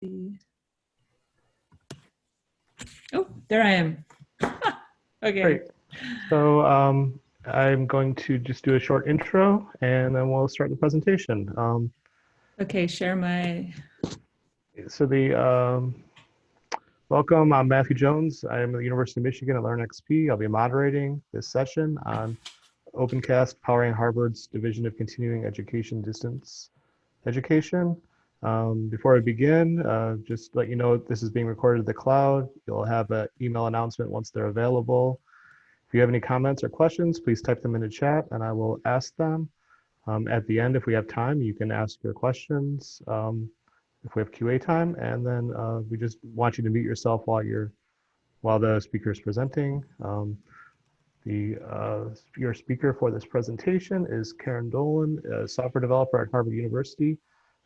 see. Oh, there I am. okay. Great. So um, I'm going to just do a short intro and then we'll start the presentation. Um, Okay, share my. so the um, welcome, I'm Matthew Jones. I am at the University of Michigan at LearnXP. I'll be moderating this session on OpenCast powering Harvard's Division of Continuing Education Distance Education. Um, before I begin, uh, just let you know this is being recorded to the cloud. You'll have an email announcement once they're available. If you have any comments or questions, please type them in the chat and I will ask them. Um, at the end, if we have time, you can ask your questions um, if we have QA time. And then uh, we just want you to mute yourself while you're while the speaker is presenting. Um, the uh, your speaker for this presentation is Karen Dolan, a software developer at Harvard University,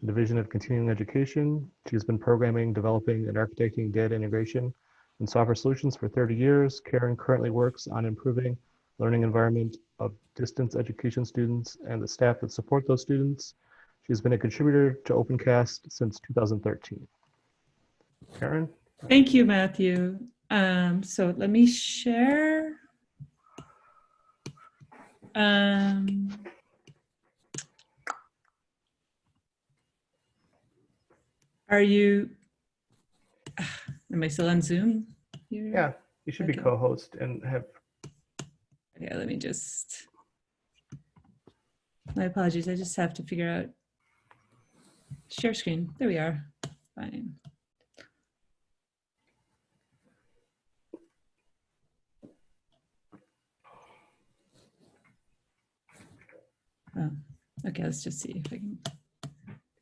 Division of Continuing Education. She has been programming, developing, and architecting data integration and software solutions for 30 years. Karen currently works on improving learning environment of distance education students and the staff that support those students. She's been a contributor to OpenCast since 2013. Karen? Thank you, Matthew. Um, so let me share. Um, are you, am I still on Zoom? here? Yeah, you should be co-host and have, Yeah, let me just, my apologies, I just have to figure out, share screen, there we are, fine. Oh, Okay, let's just see if I can,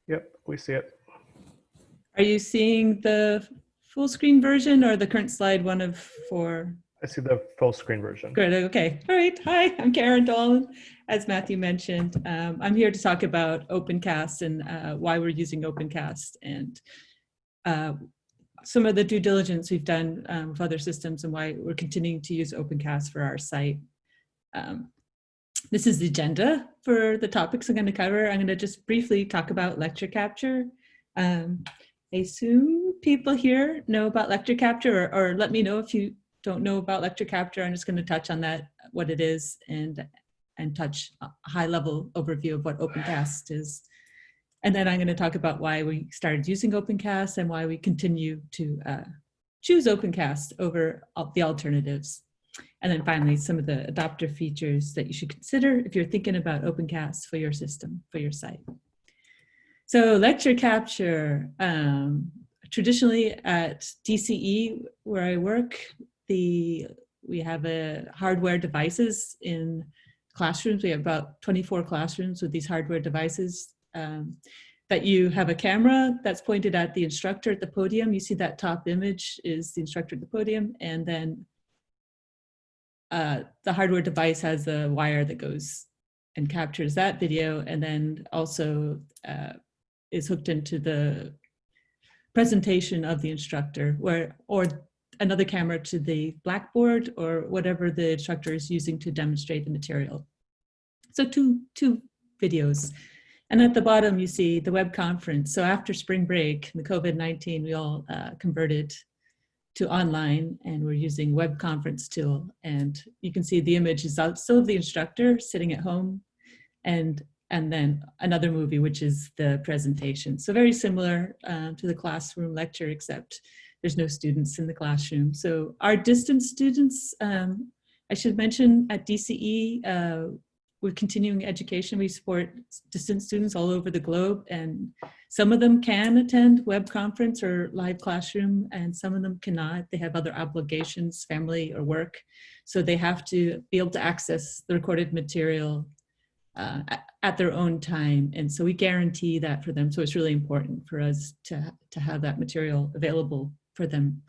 yep, we see it. Are you seeing the full screen version or the current slide one of four? I see the full screen version. Good. Okay. All right. Hi, I'm Karen Dolan. As Matthew mentioned, um, I'm here to talk about OpenCast and uh, why we're using OpenCast and uh, some of the due diligence we've done um, with other systems and why we're continuing to use OpenCast for our site. Um, this is the agenda for the topics I'm going to cover. I'm going to just briefly talk about lecture capture. Um, I assume people here know about lecture capture or, or let me know if you don't know about lecture capture, I'm just going to touch on that, what it is, and and touch a high level overview of what OpenCast is. And then I'm going to talk about why we started using OpenCast and why we continue to uh, choose OpenCast over the alternatives. And then finally, some of the adopter features that you should consider if you're thinking about OpenCast for your system, for your site. So lecture capture, um, traditionally at DCE where I work, the we have a hardware devices in classrooms. We have about 24 classrooms with these hardware devices um, that you have a camera that's pointed at the instructor at the podium. You see that top image is the instructor at the podium and then uh, the hardware device has a wire that goes and captures that video and then also uh, is hooked into the presentation of the instructor where or another camera to the blackboard or whatever the instructor is using to demonstrate the material. So two, two videos. And at the bottom, you see the web conference. So after spring break, the COVID-19, we all uh, converted to online and we're using web conference tool. And you can see the image is out, still of the instructor sitting at home and, and then another movie, which is the presentation. So very similar uh, to the classroom lecture, except there's no students in the classroom. So our distance students, um, I should mention at DCE, uh, with continuing education, we support distance students all over the globe and some of them can attend web conference or live classroom and some of them cannot. They have other obligations, family or work. So they have to be able to access the recorded material uh, at, their own time. And so we guarantee that for them. So it's really important for us to, to have that material available for them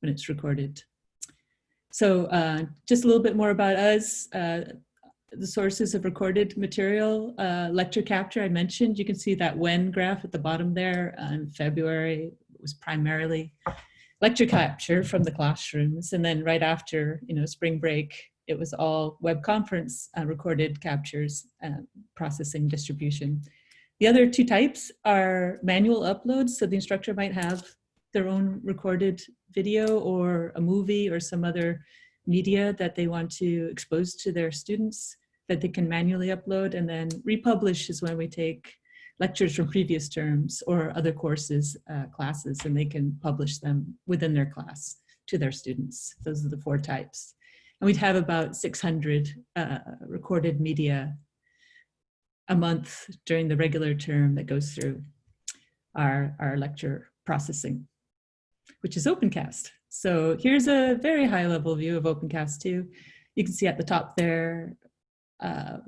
when it's recorded. So uh, just a little bit more about us. Uh, the sources of recorded material, uh, lecture capture I mentioned, you can see that when graph at the bottom there in February was primarily lecture capture from the classrooms. And then right after, you know, spring break, it was all web conference uh, recorded captures, uh, processing, distribution. The other two types are manual uploads. So the instructor might have their own recorded video or a movie or some other media that they want to expose to their students that they can manually upload and then republish is when we take lectures from previous terms or other courses, uh, classes, and they can publish them within their class to their students. Those are the four types. And we'd have about 600 uh, recorded media a month during the regular term that goes through our, our lecture processing, which is OpenCast. So here's a very high level view of OpenCast 2. You can see at the top there, uh,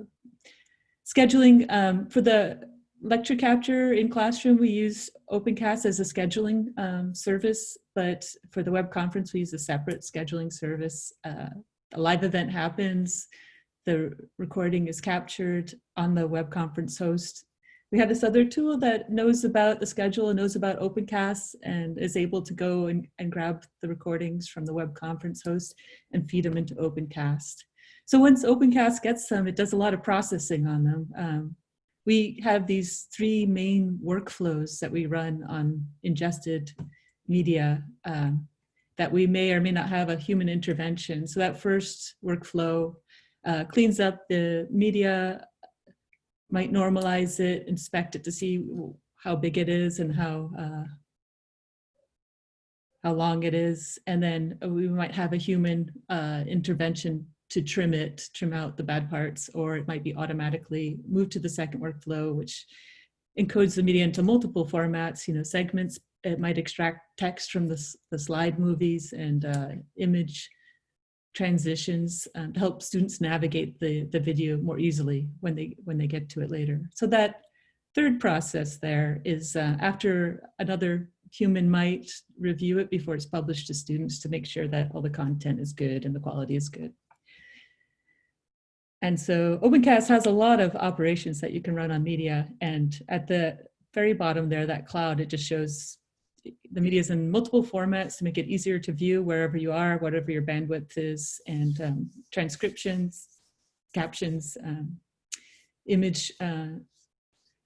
scheduling um, for the lecture capture in classroom, we use OpenCast as a scheduling um, service, but for the web conference, we use a separate scheduling service. Uh, a live event happens, the recording is captured on the web conference host. We have this other tool that knows about the schedule and knows about OpenCast and is able to go and, and grab the recordings from the web conference host and feed them into OpenCast. So once OpenCast gets them, it does a lot of processing on them. Um, we have these three main workflows that we run on ingested media um, that we may or may not have a human intervention. So that first workflow uh, cleans up the media, might normalize it, inspect it to see how big it is and how uh, how long it is. And then we might have a human uh, intervention to trim it, trim out the bad parts, or it might be automatically moved to the second workflow, which encodes the media into multiple formats, you know, segments. It might extract text from the, the slide movies and uh, image transitions um, to help students navigate the, the video more easily when they, when they get to it later. So that third process there is uh, after another human might review it before it's published to students to make sure that all the content is good and the quality is good. And so OpenCast has a lot of operations that you can run on media. And at the very bottom there, that cloud, it just shows the media is in multiple formats to make it easier to view wherever you are, whatever your bandwidth is, and um, transcriptions, captions, um, image uh,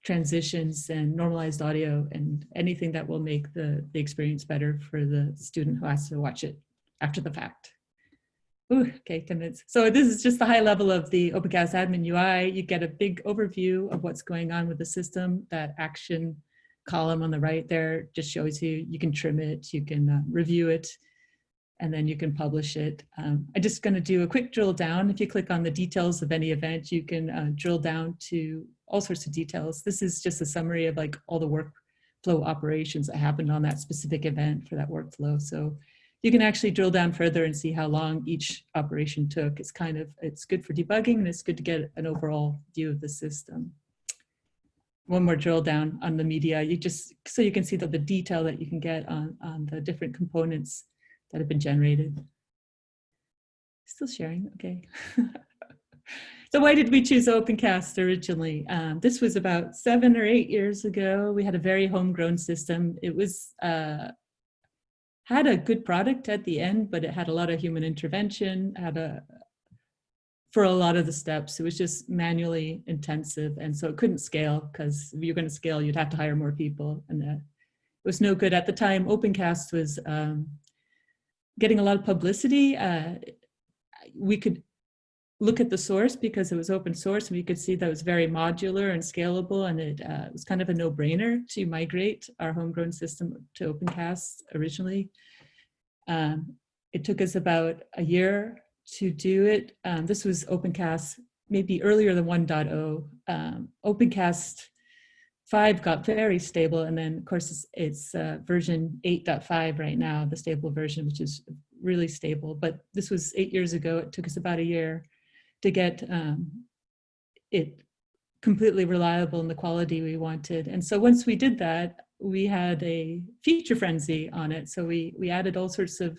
transitions, and normalized audio, and anything that will make the, the experience better for the student who has to watch it after the fact. Ooh, okay, 10 minutes. So this is just the high level of the OpenCast admin UI. You get a big overview of what's going on with the system. That action column on the right there just shows you, you can trim it, you can uh, review it, and then you can publish it. Um, I'm just gonna do a quick drill down. If you click on the details of any event, you can uh, drill down to all sorts of details. This is just a summary of like all the workflow operations that happened on that specific event for that workflow. So you can actually drill down further and see how long each operation took. It's kind of, it's good for debugging and it's good to get an overall view of the system. One more drill down on the media, you just, so you can see the, the detail that you can get on, on the different components that have been generated. Still sharing, okay. so why did we choose OpenCast originally? Um, this was about seven or eight years ago. We had a very homegrown system. It was uh, had a good product at the end, but it had a lot of human intervention, had a, for a lot of the steps, it was just manually intensive. And so it couldn't scale because if you're going to scale, you'd have to hire more people. And that it was no good at the time. OpenCast was um, getting a lot of publicity. Uh, we could look at the source because it was open source and we could see that it was very modular and scalable and it uh, was kind of a no-brainer to migrate our homegrown system to OpenCast originally. Um, it took us about a year to do it. Um, this was OpenCast maybe earlier than 1.0. Um, OpenCast 5 got very stable and then of course it's, it's uh, version 8.5 right now, the stable version, which is really stable. But this was eight years ago. It took us about a year to get um, it completely reliable in the quality we wanted. And so once we did that, we had a feature frenzy on it. So we, we added all sorts of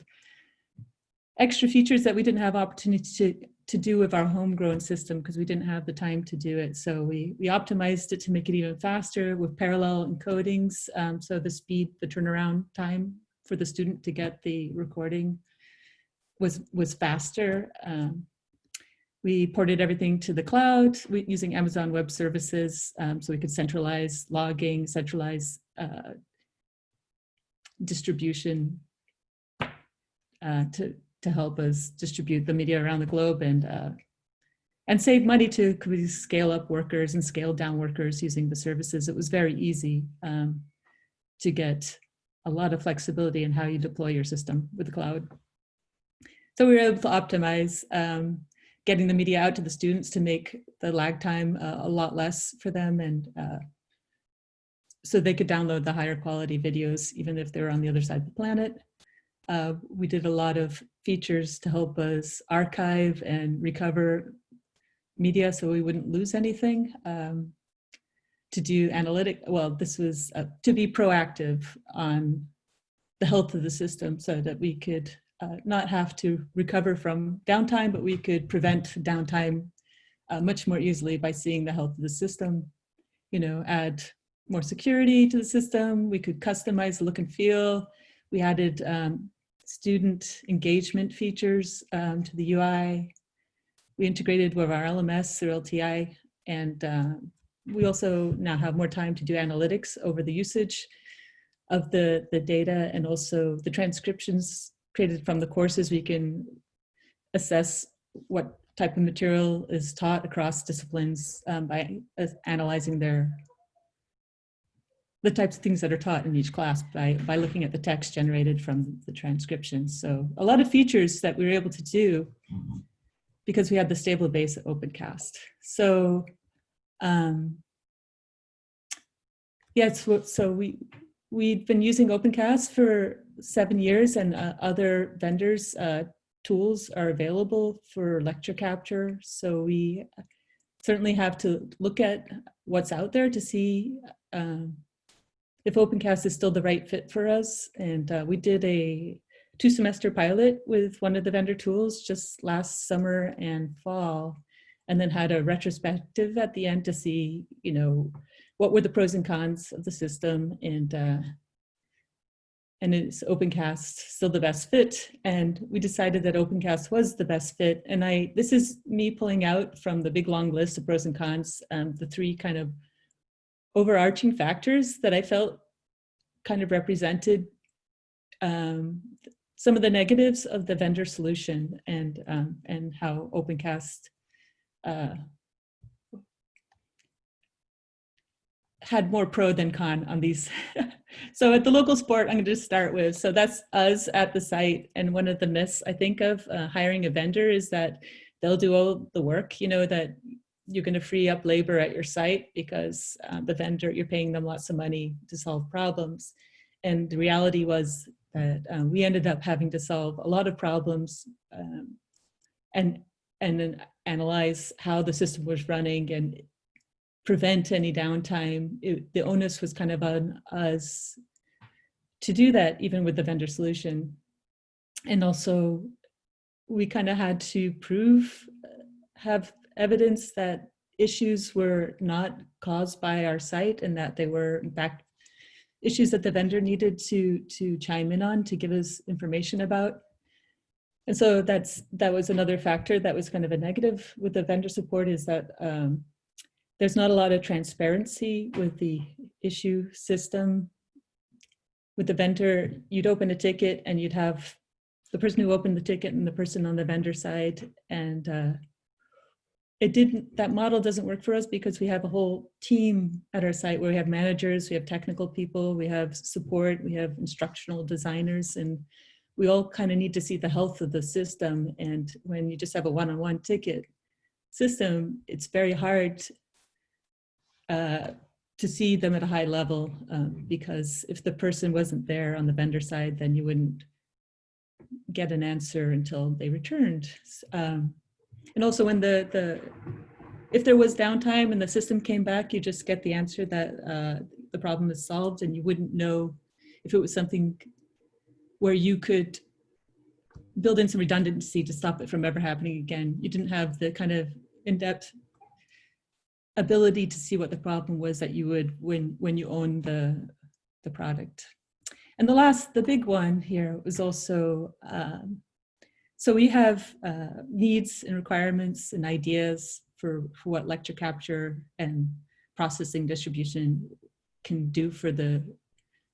extra features that we didn't have opportunity to, to do with our homegrown system because we didn't have the time to do it. So we, we optimized it to make it even faster with parallel encodings. Um, so the speed, the turnaround time for the student to get the recording was, was faster. Um, we ported everything to the cloud using Amazon Web Services um, so we could centralize logging, centralize uh, distribution uh, to, to help us distribute the media around the globe and, uh, and save money to scale up workers and scale down workers using the services. It was very easy um, to get a lot of flexibility in how you deploy your system with the cloud. So we were able to optimize um, getting the media out to the students to make the lag time uh, a lot less for them and uh, so they could download the higher quality videos even if they're on the other side of the planet. Uh, we did a lot of features to help us archive and recover media so we wouldn't lose anything. Um, to do analytic, well, this was uh, to be proactive on the health of the system so that we could uh, not have to recover from downtime, but we could prevent downtime uh, much more easily by seeing the health of the system, you know, add more security to the system. We could customize the look and feel. We added um, student engagement features um, to the UI. We integrated with our LMS through LTI and uh, we also now have more time to do analytics over the usage of the, the data and also the transcriptions created from the courses. We can assess what type of material is taught across disciplines um, by uh, analyzing their the types of things that are taught in each class by, by looking at the text generated from the transcriptions. So a lot of features that we were able to do because we had the stable base at OpenCast. So um, yes, yeah, so we, we've been using OpenCast for seven years and uh, other vendors uh, tools are available for lecture capture. So we certainly have to look at what's out there to see um, if OpenCast is still the right fit for us. And uh, we did a two semester pilot with one of the vendor tools just last summer and fall, and then had a retrospective at the end to see, you know, what were the pros and cons of the system and uh, and is OpenCast still the best fit? And we decided that OpenCast was the best fit. And I, this is me pulling out from the big long list of pros and cons, um, the three kind of overarching factors that I felt kind of represented um, some of the negatives of the vendor solution and, um, and how OpenCast uh, had more pro than con on these. so at the local sport, I'm going to just start with, so that's us at the site. And one of the myths I think of uh, hiring a vendor is that they'll do all the work, you know, that you're going to free up labor at your site because uh, the vendor, you're paying them lots of money to solve problems. And the reality was that um, we ended up having to solve a lot of problems um, and, and then analyze how the system was running and prevent any downtime. It, the onus was kind of on us to do that, even with the vendor solution. And also we kind of had to prove, have evidence that issues were not caused by our site and that they were in fact issues that the vendor needed to to chime in on to give us information about. And so that's that was another factor that was kind of a negative with the vendor support is that um, there's not a lot of transparency with the issue system. With the vendor, you'd open a ticket and you'd have the person who opened the ticket and the person on the vendor side and uh, it didn't, that model doesn't work for us because we have a whole team at our site where we have managers, we have technical people, we have support, we have instructional designers, and we all kind of need to see the health of the system. And when you just have a one-on-one -on -one ticket system, it's very hard uh, to see them at a high level um, because if the person wasn't there on the vendor side, then you wouldn't get an answer until they returned. Um, and also when the, the if there was downtime and the system came back, you just get the answer that uh, the problem is solved and you wouldn't know if it was something where you could build in some redundancy to stop it from ever happening again. You didn't have the kind of in-depth ability to see what the problem was that you would when when you own the the product. And the last, the big one here was also um, so we have uh, needs and requirements and ideas for, for what lecture capture and processing distribution can do for the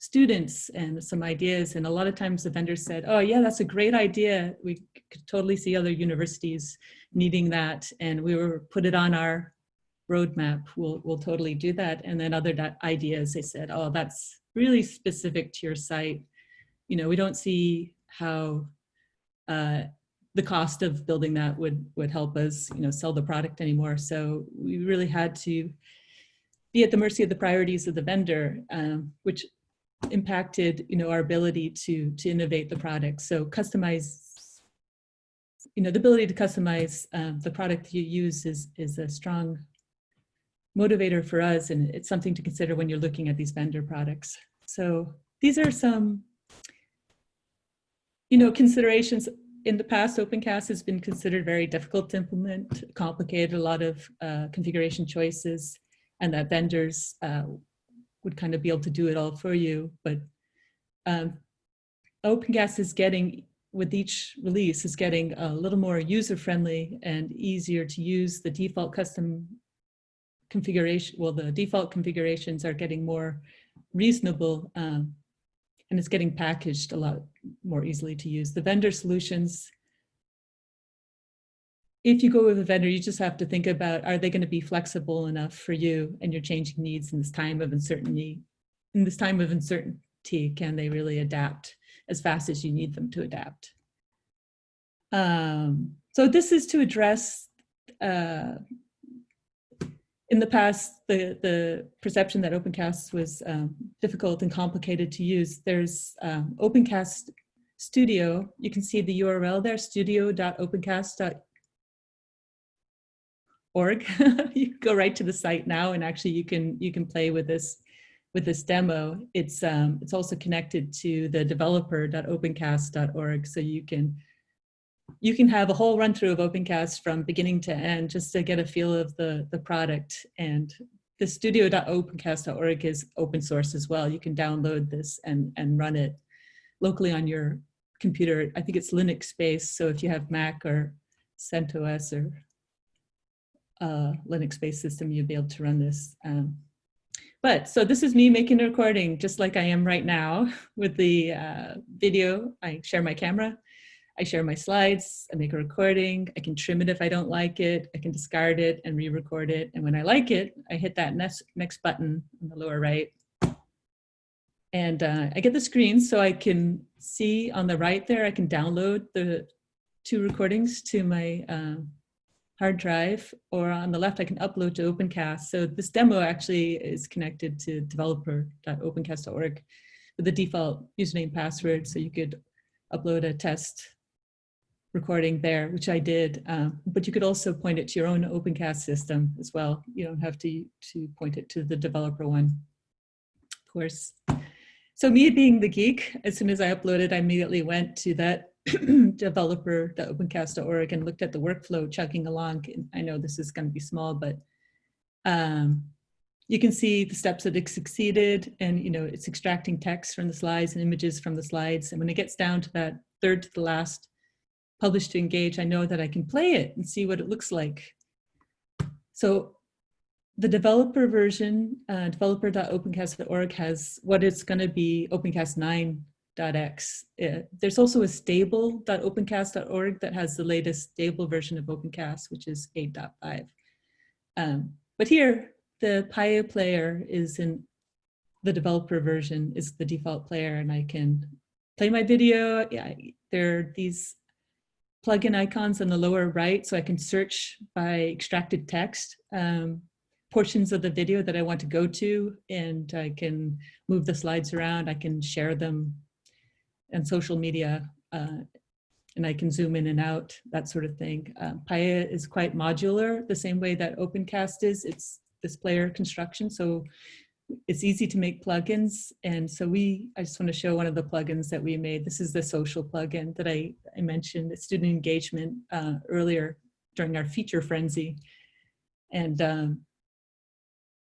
students and some ideas. And a lot of times the vendors said, oh yeah, that's a great idea. We could totally see other universities needing that. And we were put it on our roadmap. We'll, we'll totally do that. And then other ideas, they said, oh, that's really specific to your site. You know, we don't see how uh, the cost of building that would would help us, you know, sell the product anymore. So we really had to be at the mercy of the priorities of the vendor, um, which impacted, you know, our ability to to innovate the product. So customize, you know, the ability to customize um, the product you use is is a strong motivator for us, and it's something to consider when you're looking at these vendor products. So these are some, you know, considerations in the past, OpenCast has been considered very difficult to implement, complicated, a lot of uh, configuration choices, and that vendors uh, would kind of be able to do it all for you. But um, OpenCast is getting, with each release, is getting a little more user-friendly and easier to use. The default custom configuration, well, the default configurations are getting more reasonable um, and it's getting packaged a lot more easily to use. The vendor solutions, if you go with a vendor, you just have to think about, are they gonna be flexible enough for you and your changing needs in this time of uncertainty? In this time of uncertainty, can they really adapt as fast as you need them to adapt? Um, so this is to address uh, in the past, the, the perception that OpenCast was um, difficult and complicated to use, there's um, OpenCast Studio. You can see the URL there, studio.opencast.org. you go right to the site now and actually you can you can play with this with this demo. It's um, it's also connected to the developer.opencast.org so you can you can have a whole run through of OpenCast from beginning to end just to get a feel of the, the product. And the studio.opencast.org is open source as well. You can download this and, and run it locally on your computer. I think it's Linux based. So if you have Mac or CentOS or uh, Linux based system, you'll be able to run this. Um, but so this is me making a recording just like I am right now with the uh, video. I share my camera I share my slides, I make a recording, I can trim it if I don't like it, I can discard it and re-record it. And when I like it, I hit that next, next button on the lower right. And uh, I get the screen so I can see on the right there, I can download the two recordings to my uh, hard drive, or on the left, I can upload to OpenCast. So this demo actually is connected to developer.opencast.org with the default username password. So you could upload a test recording there, which I did, um, but you could also point it to your own OpenCast system as well. You don't have to, to point it to the developer one, of course. So me being the geek, as soon as I uploaded, I immediately went to that developer.opencast.org and looked at the workflow chugging along. I know this is going to be small, but um, you can see the steps that it succeeded and you know it's extracting text from the slides and images from the slides. And when it gets down to that third to the last publish to engage, I know that I can play it and see what it looks like. So the developer version, uh, developer.opencast.org has what it's going to be OpenCast 9.x. Uh, there's also a stable.opencast.org that has the latest stable version of OpenCast, which is 8.5. Um, but here, the Paella player is in the developer version is the default player and I can play my video. Yeah, there are these plugin icons on the lower right so I can search by extracted text um, portions of the video that I want to go to and I can move the slides around. I can share them and social media uh, and I can zoom in and out, that sort of thing. Uh, Paella is quite modular, the same way that OpenCast is. It's this player construction. So it's easy to make plugins. And so we, I just want to show one of the plugins that we made. This is the social plugin that I, I mentioned, student engagement uh, earlier during our feature frenzy. And um,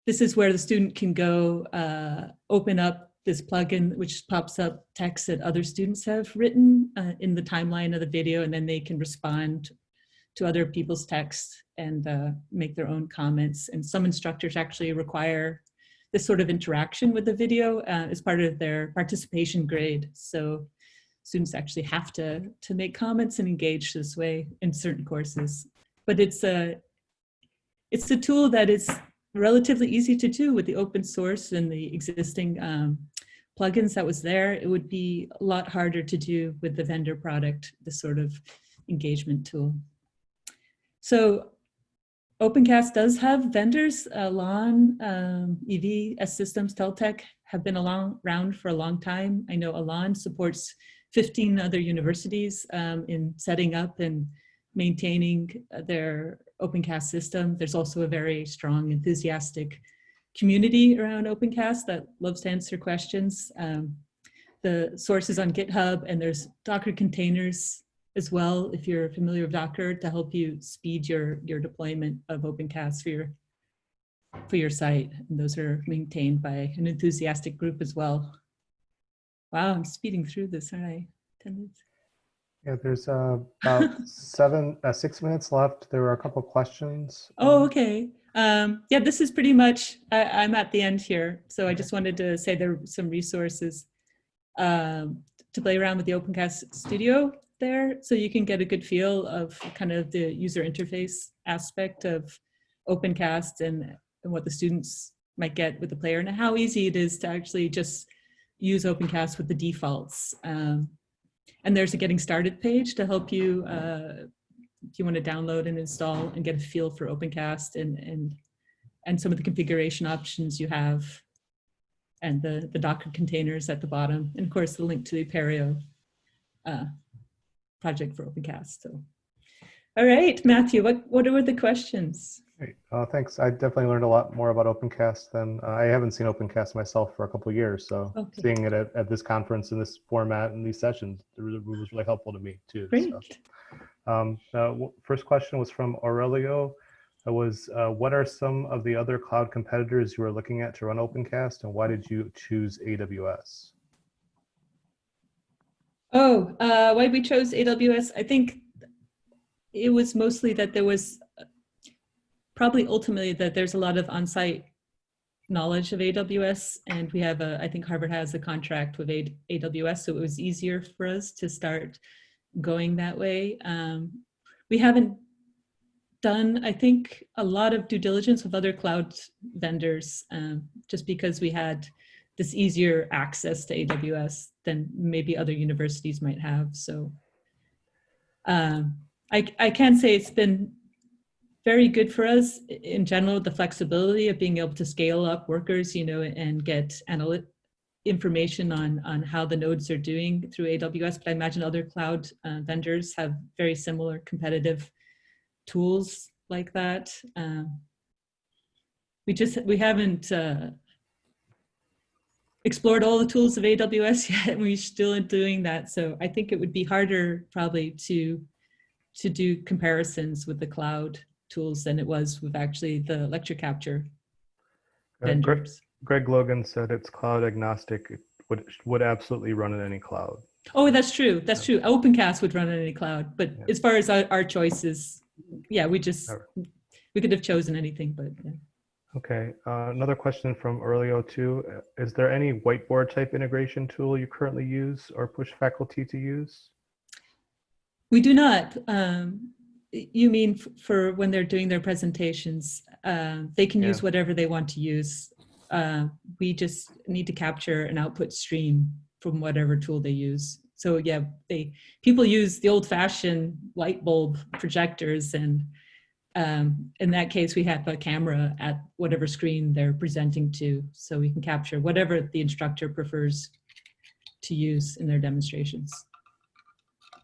this is where the student can go uh, open up this plugin which pops up text that other students have written uh, in the timeline of the video, and then they can respond to other people's texts and uh, make their own comments. And some instructors actually require this sort of interaction with the video uh, as part of their participation grade. So students actually have to, to make comments and engage this way in certain courses. But it's a, it's a tool that is relatively easy to do with the open source and the existing um, plugins that was there. It would be a lot harder to do with the vendor product, this sort of engagement tool. So OpenCast does have vendors, uh, Alon, um, EV, S Systems, Teltek have been along, around for a long time. I know Alon supports 15 other universities um, in setting up and maintaining their OpenCast system. There's also a very strong, enthusiastic community around OpenCast that loves to answer questions. Um, the source is on GitHub and there's Docker containers as well, if you're familiar with Docker, to help you speed your, your deployment of OpenCast for your, for your site. And those are maintained by an enthusiastic group as well. Wow, I'm speeding through this, aren't I? 10 minutes. Yeah, there's uh, about seven, uh, six minutes left. There were a couple questions. Oh, Um, okay. Um, yeah, this is pretty much, I, I'm at the end here. So I just wanted to say there are some resources um, to play around with the OpenCast Studio there. So you can get a good feel of kind of the user interface aspect of OpenCast and, and what the students might get with the player and how easy it is to actually just use OpenCast with the defaults. Um, and there's a getting started page to help you uh, if you want to download and install and get a feel for OpenCast and and and some of the configuration options you have and the the Docker containers at the bottom and of course the link to the Apereo uh, project for OpenCast. So, all right, Matthew, what what were the questions? Great. Uh, thanks. I definitely learned a lot more about OpenCast than uh, I haven't seen OpenCast myself for a couple of years. So Okay. seeing it at, at this conference in this format and these sessions was, really helpful to me too. Great. So, um, uh, first question was from Aurelio. It was, uh, what are some of the other cloud competitors you are looking at to run OpenCast and why did you choose AWS? Oh, uh, why we chose AWS? I think it was mostly that there was probably ultimately that there's a lot of on-site knowledge of AWS, and we have a. I think Harvard has a contract with AWS, so it was easier for us to start going that way. Um, we haven't done, I think, a lot of due diligence with other cloud vendors, um, just because we had this easier access to AWS than maybe other universities might have. So um, I, I can say it's been very good for us in general, the flexibility of being able to scale up workers, you know, and get analytic information on, on how the nodes are doing through AWS. But I imagine other cloud uh, vendors have very similar competitive tools like that. Um, we just, we haven't uh, explored all the tools of AWS yet, and we're still doing that. So I think it would be harder probably to to do comparisons with the cloud tools than it was with actually the lecture capture Uh, Greg. Greg Logan said it's cloud agnostic. It would, would absolutely run in any cloud. Oh, that's true. That's true. OpenCast would run in any cloud, but Yeah. as far as our, our choices, yeah, we just we could have chosen anything, but yeah. Okay, uh, another question from Aurelio too. Uh, Is there any whiteboard type integration tool you currently use or push faculty to use? We do not. Um, you mean f- for when they're doing their presentations, uh, they can use whatever they want to use. Uh, we just need to capture an output stream from whatever tool they use. So yeah, they people use the old-fashioned light bulb projectors, and um, in that case, we have a camera at whatever screen they're presenting to, so we can capture whatever the instructor prefers to use in their demonstrations.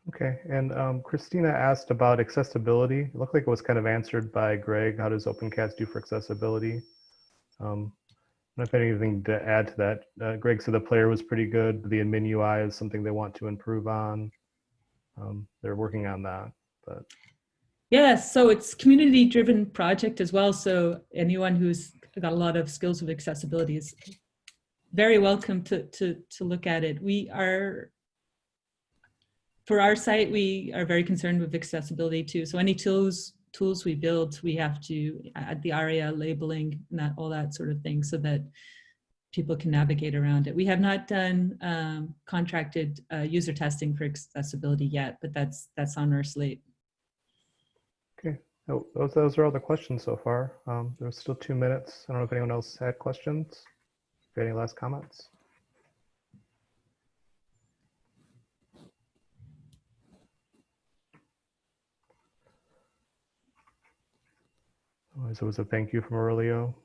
Okay, and um, Christina asked about accessibility. It looked like it was kind of answered by Greg. How does OpenCast do for accessibility? Um, I don't if anything to add to that. Uh, Greg said the player was pretty good. The admin UI is something they want to improve on. Um, they're working on that, but Yes, so it's community driven project as well. So anyone who's got a lot of skills with accessibility is very welcome to, to, to look at it. We are, for our site, we are very concerned with accessibility too. So any tools, tools we build, we have to add the ARIA labeling and that, all that sort of thing so that people can navigate around it. We have not done um, contracted uh, user testing for accessibility yet, but that's, that's on our slate. Oh, those, those are all the questions so far. Um, there's still two minutes. I don't know if anyone else had questions. Any last comments? So it was a thank you from Aurelio.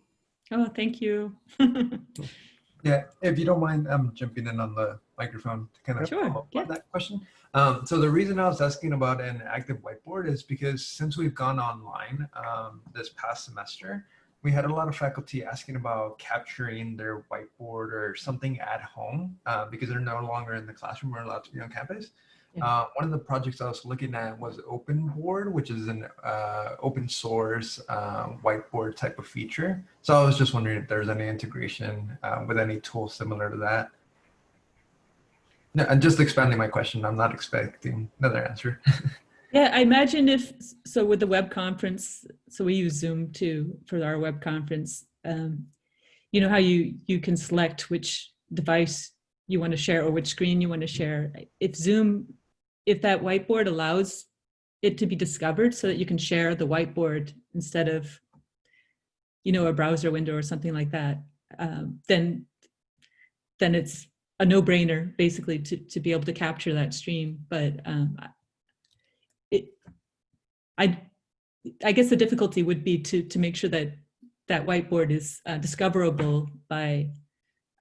Oh, thank you. Yeah, if you don't mind, I'm jumping in on the microphone to kind of Sure, follow up yeah. on that question. Um, so the reason I was asking about an active whiteboard is because since we've gone online um, this past semester, we had a lot of faculty asking about capturing their whiteboard or something at home uh, because they're no longer in the classroom or allowed to be on campus. Uh, one of the projects I was looking at was Open Board, which is an uh, open source um, whiteboard type of feature. So I was just wondering if there's any integration uh, with any tool similar to that. No, I'm just expanding my question. I'm not expecting another answer. Yeah, I imagine if, so with the web conference, so we use Zoom too for our web conference. Um, you know how you, you can select which device you want to share or which screen you want to share. If Zoom, if that whiteboard allows it to be discovered so that you can share the whiteboard instead of, you know, a browser window or something like that, um, then, then it's a no-brainer basically to, to be able to capture that stream. But um, it, I, I guess the difficulty would be to, to make sure that that whiteboard is uh, discoverable by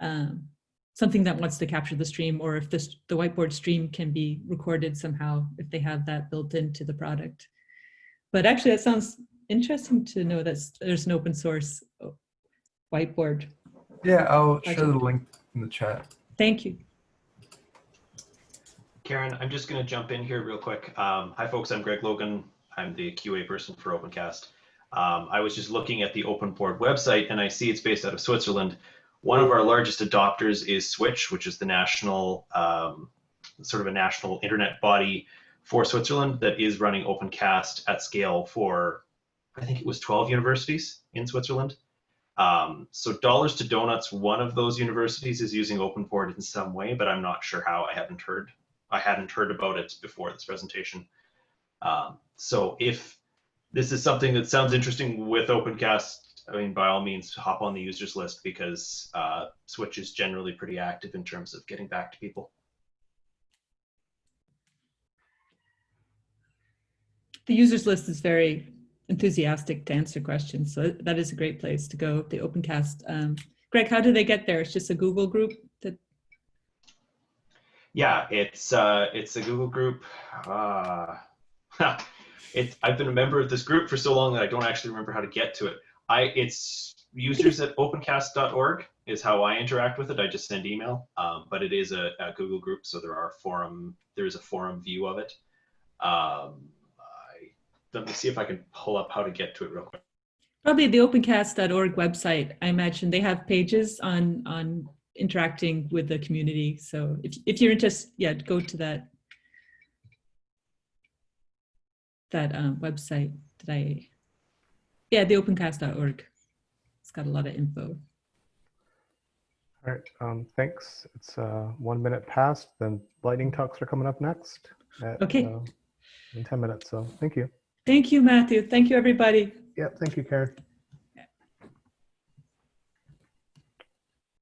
um, something that wants to capture the stream, or if this, the whiteboard stream can be recorded somehow, if they have that built into the product. But actually, that sounds interesting to know that there's an open source uh, whiteboard. yeah, I'll share the link in the chat. Thank you. Karen, I'm just going to jump in here real quick. Um, hi, folks. I'm Greg Logan. I'm the QA person for OpenCast. Um, I was just looking at the OpenBoard website, and I see it's based out of Switzerland. One of our largest adopters is Switch, which is the national, um, sort of a national internet body for Switzerland that is running OpenCast at scale for, I think it was 12 universities in Switzerland. Um, so Dollars to Donuts, one of those universities is using OpenBoard in some way, but I'm not sure how. I haven't heard I hadn't heard about it before this presentation. Um, so if this is something that sounds interesting with OpenCast, I mean, by all means, hop on the users list because uh, Switch is generally pretty active in terms of getting back to people. The users list is very enthusiastic to answer questions, so that is a great place to go, the OpenCast. Um, Greg, how do they get there? It's just a Google group that Yeah, it's uh, it's a Google group. Uh, it, I've been a member of this group for so long that I don't actually remember how to get to it. I it's users at opencast.org is how I interact with it. I just send email, um, but it is a, a Google group, so there are forum. There is a forum view of it. Um, I, let me see if I can pull up how to get to it real quick. Probably the opencast.org website. I imagine they have pages on on interacting with the community. So if if you're interested, yeah, go to that that um, website. Did I? Yeah, the opencast.org. It's got a lot of info. All right, um, thanks. It's uh, one minute past, then lightning talks are coming up next. at, Okay. uh, In 10 minutes, so thank you. Thank you, Matthew. Thank you, everybody. Yeah, thank you, Karen.